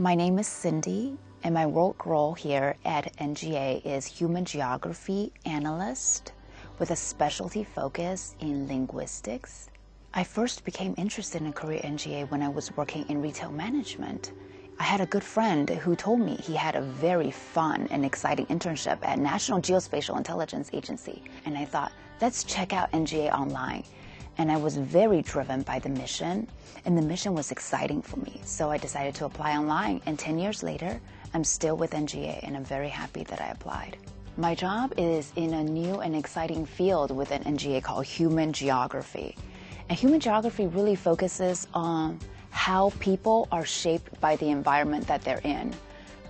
My name is Cindy, and my work role here at NGA is Human Geography Analyst with a specialty focus in linguistics. I first became interested in career NGA when I was working in retail management. I had a good friend who told me he had a very fun and exciting internship at National Geospatial Intelligence Agency, and I thought, let's check out NGA online. And I was very driven by the mission, and the mission was exciting for me. So I decided to apply online, and 10 years later, I'm still with NGA, and I'm very happy that I applied. My job is in a new and exciting field within NGA called human geography. And human geography really focuses on how people are shaped by the environment that they're in.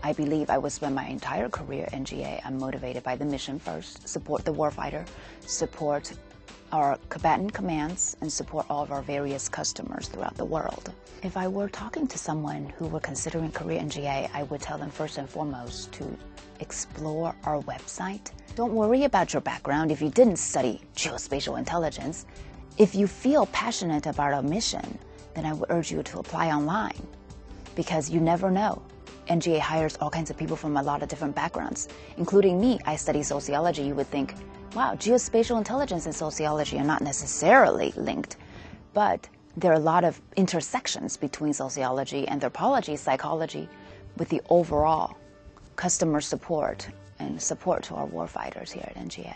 I believe I will spend my entire career at NGA. I'm motivated by the mission first, support the warfighter, support our combatant commands, and support all of our various customers throughout the world. If I were talking to someone who were considering career in GA, I would tell them first and foremost to explore our website. Don't worry about your background if you didn't study geospatial intelligence. If you feel passionate about our mission, then I would urge you to apply online because you never know. NGA hires all kinds of people from a lot of different backgrounds, including me. I study sociology. You would think, wow, geospatial intelligence and sociology are not necessarily linked, but there are a lot of intersections between sociology, anthropology, psychology, with the overall customer support and support to our warfighters here at NGA.